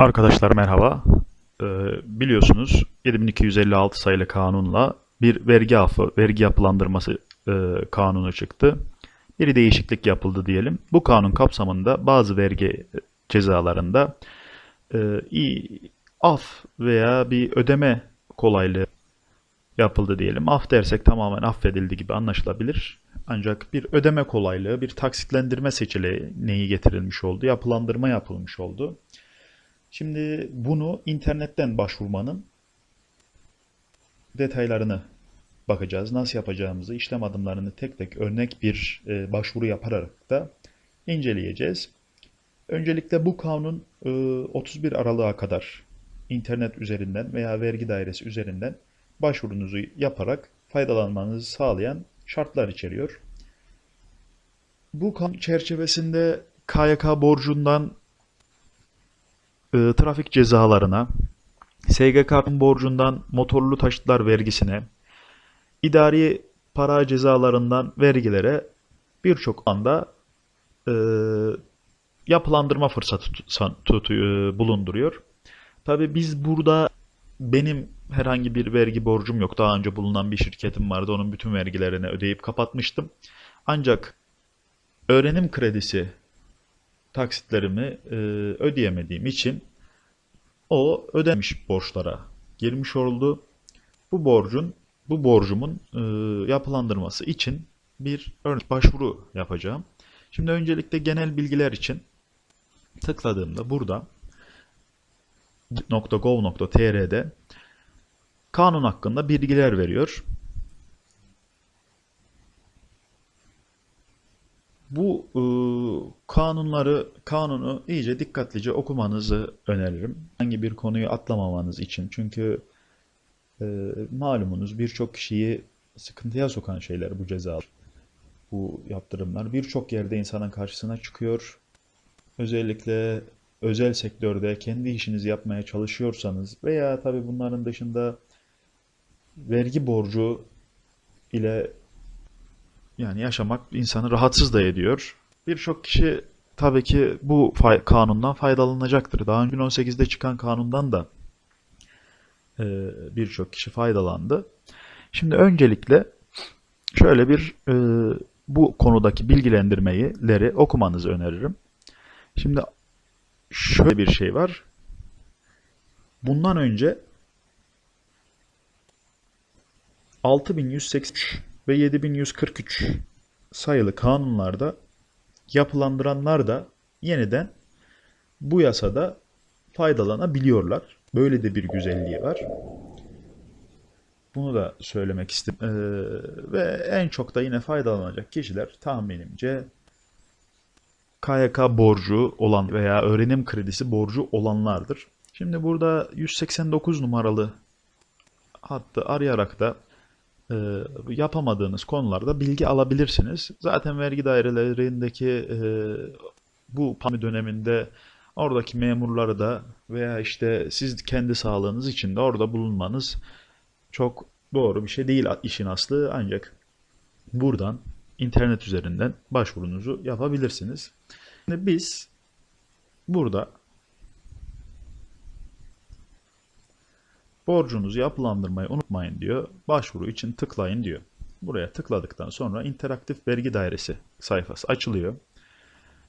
Arkadaşlar merhaba. Ee, biliyorsunuz 7256 sayılı kanunla bir vergi affı, vergi yapılandırması e, kanunu çıktı. Bir değişiklik yapıldı diyelim. Bu kanun kapsamında bazı vergi cezalarında e, af veya bir ödeme kolaylığı yapıldı diyelim. Af dersek tamamen affedildi gibi anlaşılabilir. Ancak bir ödeme kolaylığı, bir taksitlendirme seçeneği getirilmiş oldu, yapılandırma yapılmış oldu. Şimdi bunu internetten başvurmanın detaylarını bakacağız. Nasıl yapacağımızı, işlem adımlarını tek tek örnek bir e, başvuru yaparak da inceleyeceğiz. Öncelikle bu kanun e, 31 Aralık'a kadar internet üzerinden veya vergi dairesi üzerinden başvurunuzu yaparak faydalanmanızı sağlayan şartlar içeriyor. Bu kanun çerçevesinde KYK borcundan e, trafik cezalarına, SGK borcundan motorlu taşıtlar vergisine, idari para cezalarından vergilere birçok anda e, yapılandırma fırsatı tut- tut- e, bulunduruyor. Tabii biz burada benim herhangi bir vergi borcum yok. Daha önce bulunan bir şirketim vardı. Onun bütün vergilerini ödeyip kapatmıştım. Ancak öğrenim kredisi taksitlerimi e, ödeyemediğim için o ödemiş borçlara girmiş oldu. Bu borcun, bu borcumun e, yapılandırması için bir örnek başvuru yapacağım. Şimdi öncelikle genel bilgiler için tıkladığımda burada .gov.tr'de kanun hakkında bilgiler veriyor. Bu e, kanunları, kanunu iyice dikkatlice okumanızı öneririm. Hangi bir konuyu atlamamanız için. Çünkü e, malumunuz birçok kişiyi sıkıntıya sokan şeyler bu cezalar, bu yaptırımlar. Birçok yerde insanın karşısına çıkıyor. Özellikle özel sektörde kendi işinizi yapmaya çalışıyorsanız veya tabii bunların dışında vergi borcu ile yani yaşamak insanı rahatsız da ediyor. Birçok kişi tabii ki bu fay- kanundan faydalanacaktır. Daha önce 2018'de çıkan kanundan da e, birçok kişi faydalandı. Şimdi öncelikle şöyle bir e, bu konudaki bilgilendirmeleri okumanızı öneririm. Şimdi şöyle bir şey var. Bundan önce 6183 ve 7143 sayılı kanunlarda yapılandıranlar da yeniden bu yasada faydalanabiliyorlar. Böyle de bir güzelliği var. Bunu da söylemek istedim. Ee, ve en çok da yine faydalanacak kişiler tahminimce KYK borcu olan veya öğrenim kredisi borcu olanlardır. Şimdi burada 189 numaralı hattı arayarak da e, yapamadığınız konularda bilgi alabilirsiniz. Zaten vergi dairelerindeki e, bu pandemi döneminde oradaki memurları da veya işte siz kendi sağlığınız için de orada bulunmanız çok doğru bir şey değil işin aslı ancak buradan internet üzerinden başvurunuzu yapabilirsiniz. Şimdi biz burada borcunuzu yapılandırmayı unutmayın diyor. Başvuru için tıklayın diyor. Buraya tıkladıktan sonra interaktif vergi dairesi sayfası açılıyor.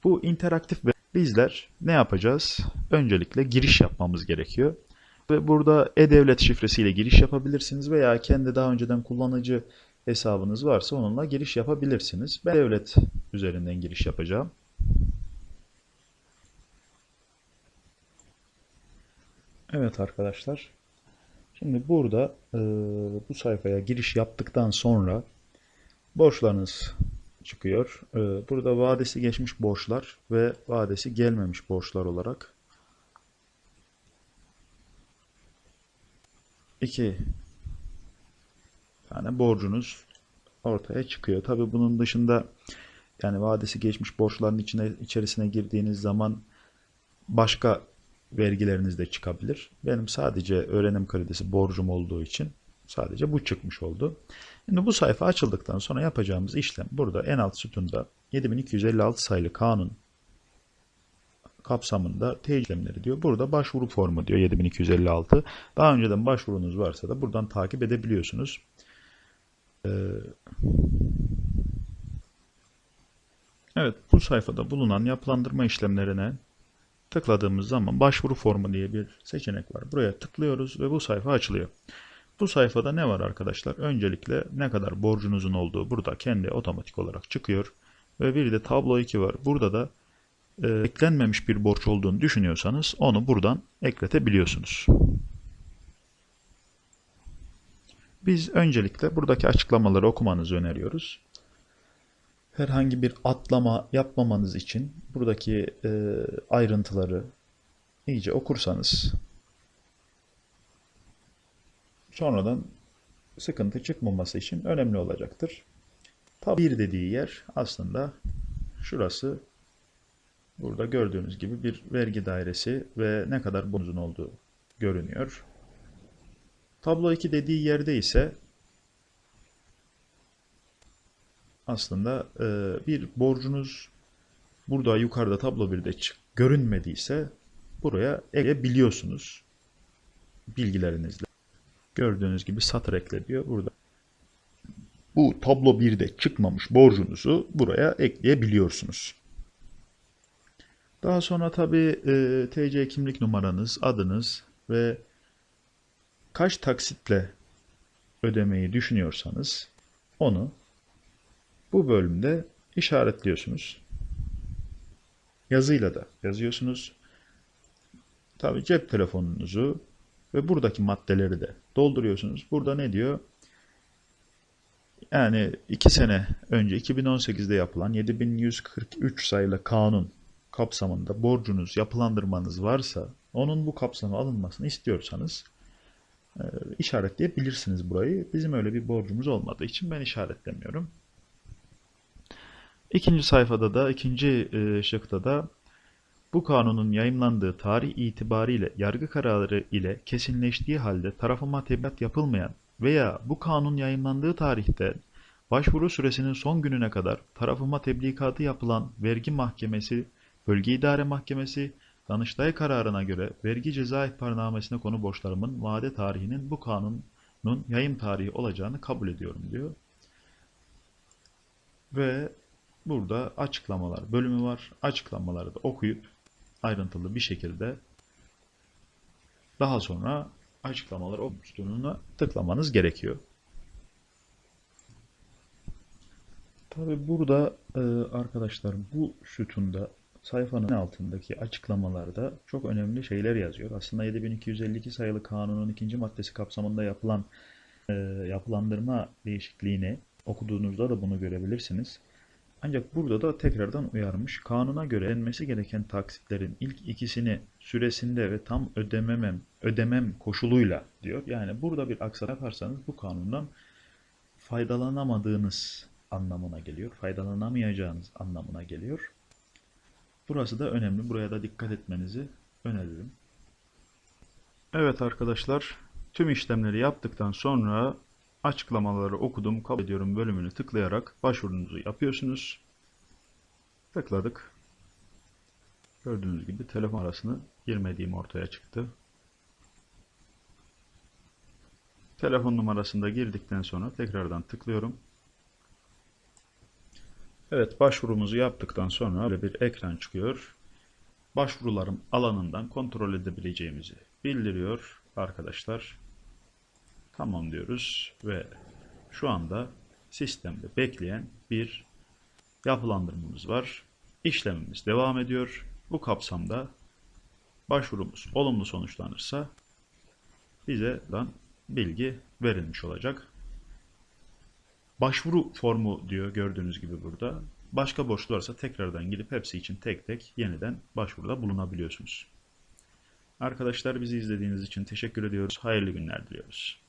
Bu interaktif bizler ne yapacağız? Öncelikle giriş yapmamız gerekiyor. Ve burada e-devlet şifresiyle giriş yapabilirsiniz veya kendi daha önceden kullanıcı hesabınız varsa onunla giriş yapabilirsiniz. Ben devlet üzerinden giriş yapacağım. Evet arkadaşlar. Şimdi burada e, bu sayfaya giriş yaptıktan sonra borçlarınız çıkıyor. E, burada vadesi geçmiş borçlar ve vadesi gelmemiş borçlar olarak iki tane borcunuz ortaya çıkıyor. Tabii bunun dışında yani vadesi geçmiş borçların içine içerisine girdiğiniz zaman başka vergileriniz de çıkabilir. Benim sadece öğrenim kredisi borcum olduğu için sadece bu çıkmış oldu. Şimdi bu sayfa açıldıktan sonra yapacağımız işlem burada en alt sütunda 7256 sayılı kanun kapsamında teyit işlemleri diyor. Burada başvuru formu diyor 7256. Daha önceden başvurunuz varsa da buradan takip edebiliyorsunuz. Ee, evet bu sayfada bulunan yapılandırma işlemlerine tıkladığımız zaman başvuru formu diye bir seçenek var. Buraya tıklıyoruz ve bu sayfa açılıyor. Bu sayfada ne var arkadaşlar? Öncelikle ne kadar borcunuzun olduğu burada kendi otomatik olarak çıkıyor. Ve bir de tablo 2 var. Burada da e, eklenmemiş bir borç olduğunu düşünüyorsanız onu buradan ekletebiliyorsunuz. Biz öncelikle buradaki açıklamaları okumanızı öneriyoruz. Herhangi bir atlama yapmamanız için buradaki e, ayrıntıları iyice okursanız sonradan sıkıntı çıkmaması için önemli olacaktır. Tabi bir dediği yer aslında şurası burada gördüğünüz gibi bir vergi dairesi ve ne kadar bonuzun olduğu görünüyor. Tablo 2 dediği yerde ise aslında e, bir borcunuz burada yukarıda tablo 1'de çık görünmediyse buraya ekleyebiliyorsunuz bilgilerinizle. Gördüğünüz gibi satır ekle diyor burada. Bu tablo 1'de çıkmamış borcunuzu buraya ekleyebiliyorsunuz. Daha sonra tabi e, TC kimlik numaranız, adınız ve kaç taksitle ödemeyi düşünüyorsanız onu bu bölümde işaretliyorsunuz. Yazıyla da yazıyorsunuz. Tabi cep telefonunuzu ve buradaki maddeleri de dolduruyorsunuz. Burada ne diyor? Yani 2 sene önce 2018'de yapılan 7143 sayılı kanun kapsamında borcunuz, yapılandırmanız varsa onun bu kapsama alınmasını istiyorsanız e, işaretleyebilirsiniz burayı. Bizim öyle bir borcumuz olmadığı için ben işaretlemiyorum. İkinci sayfada da, ikinci e, şıkta da bu kanunun yayımlandığı tarih itibariyle yargı kararı ile kesinleştiği halde tarafıma tebligat yapılmayan veya bu kanun yayımlandığı tarihte başvuru süresinin son gününe kadar tarafıma teblikatı yapılan vergi mahkemesi, bölge idare mahkemesi, Danıştay kararına göre vergi ceza ihbarnamesine konu borçlarımın vade tarihinin bu kanunun yayım tarihi olacağını kabul ediyorum diyor. Ve burada açıklamalar bölümü var. Açıklamaları da okuyup ayrıntılı bir şekilde daha sonra açıklamalar butonuna tıklamanız gerekiyor. Tabi burada e, arkadaşlar bu sütunda sayfanın altındaki açıklamalarda çok önemli şeyler yazıyor. Aslında 7252 sayılı kanunun ikinci maddesi kapsamında yapılan e, yapılandırma değişikliğini okuduğunuzda da bunu görebilirsiniz. Ancak burada da tekrardan uyarmış. Kanuna göre ödenmesi gereken taksitlerin ilk ikisini süresinde ve tam ödememem, ödemem koşuluyla diyor. Yani burada bir aksama yaparsanız bu kanundan faydalanamadığınız anlamına geliyor. Faydalanamayacağınız anlamına geliyor. Burası da önemli. Buraya da dikkat etmenizi öneririm. Evet arkadaşlar, tüm işlemleri yaptıktan sonra açıklamaları okudum, kabul ediyorum bölümünü tıklayarak başvurunuzu yapıyorsunuz. Tıkladık. Gördüğünüz gibi telefon arasını girmediğim ortaya çıktı. Telefon numarasını da girdikten sonra tekrardan tıklıyorum. Evet başvurumuzu yaptıktan sonra böyle bir ekran çıkıyor. Başvurularım alanından kontrol edebileceğimizi bildiriyor arkadaşlar. Tamam diyoruz ve şu anda sistemde bekleyen bir yapılandırmamız var. İşlemimiz devam ediyor. Bu kapsamda başvurumuz olumlu sonuçlanırsa bize bilgi verilmiş olacak. Başvuru formu diyor gördüğünüz gibi burada. Başka borçlu varsa tekrardan gidip hepsi için tek tek yeniden başvuruda bulunabiliyorsunuz. Arkadaşlar bizi izlediğiniz için teşekkür ediyoruz. Hayırlı günler diliyoruz.